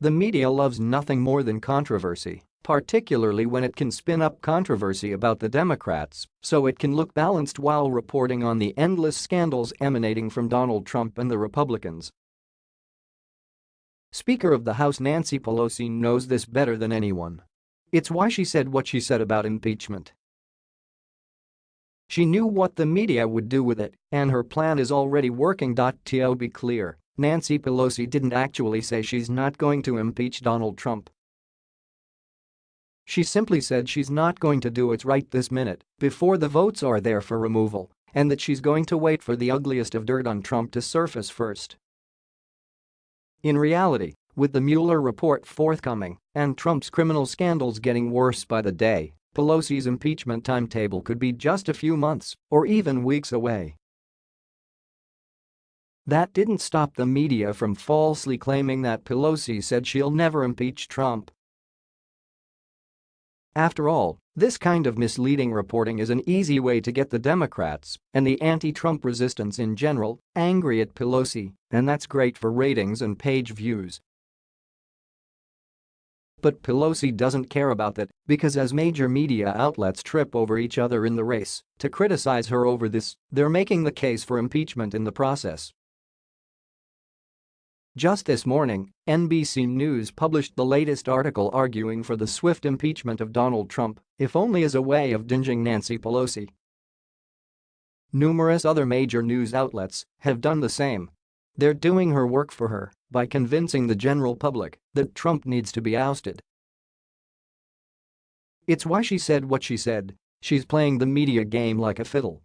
The media loves nothing more than controversy, particularly when it can spin up controversy about the Democrats so it can look balanced while reporting on the endless scandals emanating from Donald Trump and the Republicans. Speaker of the House Nancy Pelosi knows this better than anyone. It's why she said what she said about impeachment. She knew what the media would do with it, and her plan is already working. To be clear, Nancy Pelosi didn't actually say she's not going to impeach Donald Trump. She simply said she's not going to do it right this minute, before the votes are there for removal, and that she's going to wait for the ugliest of dirt on Trump to surface first. In reality, with the Mueller report forthcoming and Trump's criminal scandals getting worse by the day, Pelosi's impeachment timetable could be just a few months or even weeks away. That didn't stop the media from falsely claiming that Pelosi said she'll never impeach Trump. After all, this kind of misleading reporting is an easy way to get the Democrats and the anti-Trump resistance in general angry at Pelosi, and that's great for ratings and page views. But Pelosi doesn't care about that because as major media outlets trip over each other in the race to criticize her over this, they're making the case for impeachment in the process. Just this morning, NBC News published the latest article arguing for the swift impeachment of Donald Trump, if only as a way of dinging Nancy Pelosi. Numerous other major news outlets have done the same. They're doing her work for her by convincing the general public that Trump needs to be ousted. It's why she said what she said, she's playing the media game like a fiddle.